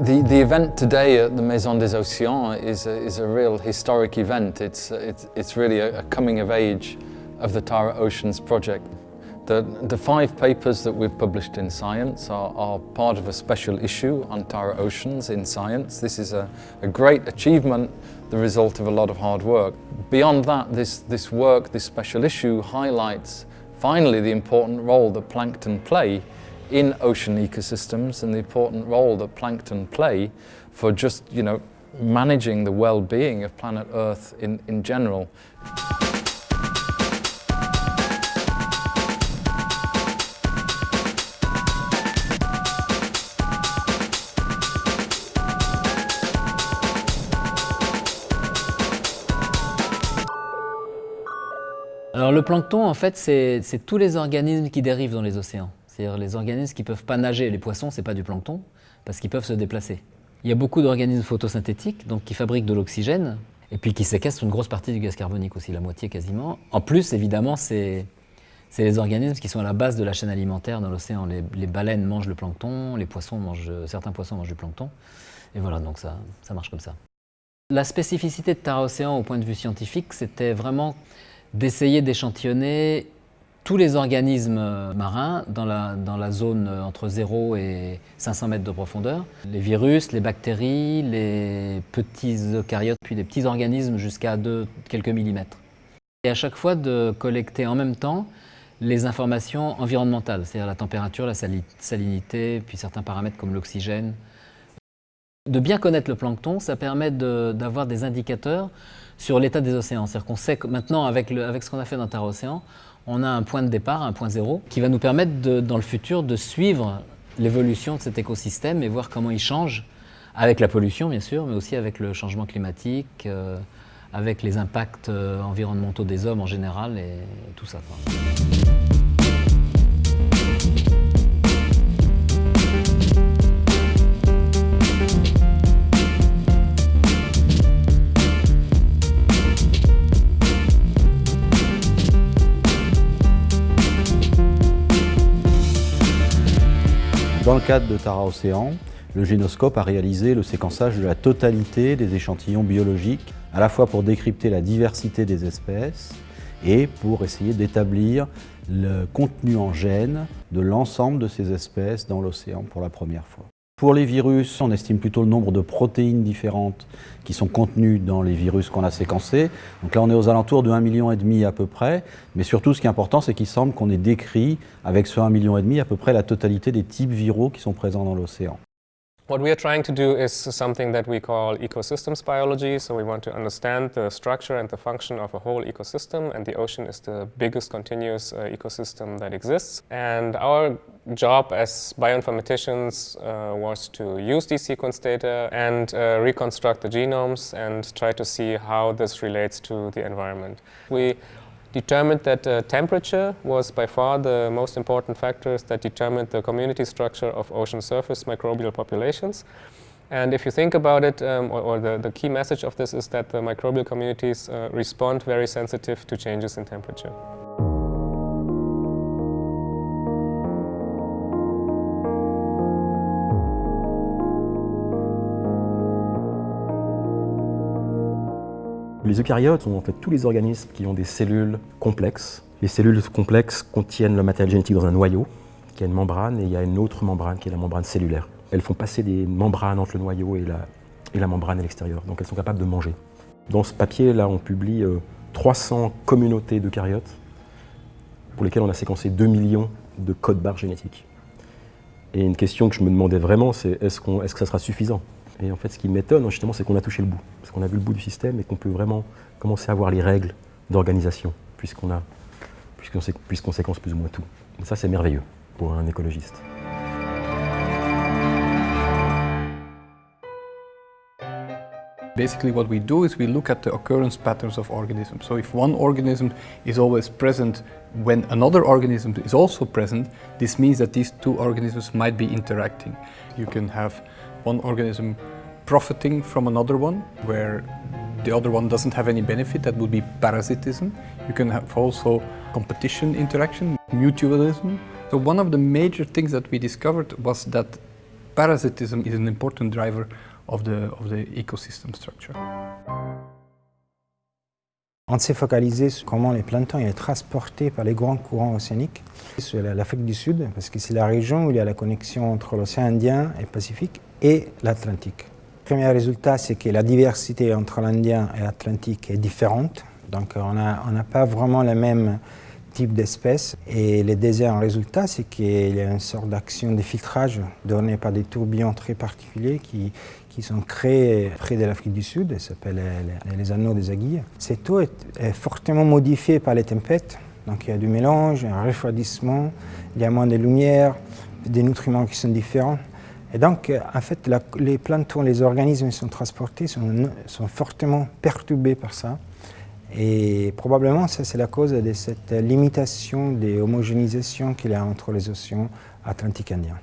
The, the event today at the Maison des Océans is a, is a real historic event. It's, it's, it's really a, a coming of age of the Tara Oceans project. The, the five papers that we've published in Science are, are part of a special issue on Tara Oceans in Science. This is a, a great achievement, the result of a lot of hard work. Beyond that, this, this work, this special issue highlights finally the important role that plankton play in ocean ecosystems and the important role that plankton play for just, you know, managing the well-being of planet Earth in, in general. Alors le plancton, en fait, c'est tous les organismes qui dérivent dans les océans. C'est-à-dire les organismes qui ne peuvent pas nager. Les poissons, ce n'est pas du plancton, parce qu'ils peuvent se déplacer. Il y a beaucoup d'organismes photosynthétiques, donc qui fabriquent de l'oxygène, et puis qui séquestrent une grosse partie du gaz carbonique aussi, la moitié quasiment. En plus, évidemment, c'est les organismes qui sont à la base de la chaîne alimentaire dans l'océan. Les, baleines mangent le plancton, les poissons mangent, certains poissons mangent du plancton, et voilà, donc ça, ça marche comme ça. La spécificité de Tara Océan au point de vue scientifique, c'était vraiment d'essayer d'échantillonner tous les organismes marins dans la, dans la, zone entre 0 et 500 mètres de profondeur. Les virus, les bactéries, les petits eucaryotes, puis les petits organismes jusqu'à quelques millimètres. Et à chaque fois de collecter en même temps les informations environnementales, c'est-à-dire la température, la salinité, puis certains paramètres comme l'oxygène. De bien connaître le plancton, ça permet d'avoir des indicateurs sur l'état des océans. C'est-à-dire qu'on sait que maintenant, avec, avec ce qu'on a fait dans Terre Océan, on a un point de départ, un point zéro, qui va nous permettre dans le futur de suivre l'évolution de cet écosystème et voir comment il change, avec la pollution bien sûr, mais aussi avec le changement climatique, euh, avec les impacts euh, environnementaux des hommes en général et tout ça. Dans le cadre de Tara Océan, le génoscope a réalisé le séquençage de la totalité des échantillons biologiques, à la fois pour décrypter la diversité des espèces et pour essayer d'établir le contenu en gènes de l'ensemble de ces espèces dans l'océan pour la première fois. Pour les virus, on estime plutôt le nombre de protéines différentes qui sont contenues dans les virus qu'on a séquencés. Donc là, on est aux alentours de 1,5 million à peu près. Mais surtout, ce qui est important, c'est qu'il semble qu'on ait décrit, avec ce 1,5 million à peu près la totalité des types viraux qui sont présents dans l'océan. What we are trying to do is something that we call ecosystems biology. So we want to understand the structure and the function of a whole ecosystem and the ocean is the biggest continuous uh, ecosystem that exists. And our job as bioinformaticians uh, was to use these sequence data and uh, reconstruct the genomes and try to see how this relates to the environment. We determined that uh, temperature was by far the most important factors that determined the community structure of ocean surface microbial populations. And if you think about it, um, or, or the, the, key message of this is that the microbial communities uh, respond very sensitive to changes in temperature. Les eucaryotes sont en fait tous les organismes qui ont des cellules complexes. Les cellules complexes contiennent le matériel génétique dans un noyau, qui a une membrane, et il y a une autre membrane qui est la membrane cellulaire. Elles font passer des membranes entre le noyau et la, et la membrane à l'extérieur, donc elles sont capables de manger. Dans ce papier-là, on publie 300 euh, communautés d'eucaryotes pour lesquelles on a séquencé 2 millions de codes barres génétiques. Et une question que je me demandais vraiment, c'est est-ce que ça sera suffisant? Et en fait, ce qui m'étonne, justement, c'est qu'on a touché le bout. Parce qu'on a vu le bout du système et qu'on peut vraiment commencer à voir les règles d'organisation, puisqu'on a, puisqu'on séquence plus ou moins tout. Et ça, c'est merveilleux pour un écologiste. Basically what we do is we look at the occurrence patterns of organisms. So if one organism is always present when another organism is also present, this means that these two organisms might be interacting. You can have one organism profiting from another one, where the other one doesn't have any benefit, that would be parasitism. You can have also competition interaction, mutualism. So one of the major things that we discovered was that parasitism is an important driver of the, of the ecosystem structure. On s'est focalisé sur comment les planctons sont transportés par les grands courants océaniques sur l'Afrique du Sud, parce que c'est la région où il y a la connexion entre l'océan Indien et Pacifique et l'Atlantique. Le premier résultat, c'est que la diversité entre l'Indien et l'Atlantique est différente. Donc on n'a pas vraiment le même type d'espèces. Et le deuxième résultat, c'est qu'il y a une sorte d'action de filtrage donnée par des tourbillons très particuliers qui, qui sont créés près de l'Afrique du Sud, ça s'appelle les, anneaux des aiguilles. Cette eau est, fortement modifiée par les tempêtes, donc il y a du mélange, un refroidissement, il y a moins de lumière, des nutriments qui sont différents. Et donc, en fait, les planctons, les organismes qui sont transportés sont, sont fortement perturbés par ça. Et probablement, ça c'est la cause de cette limitation des homogénéisations qu'il y a entre les océans Atlantiques indiens.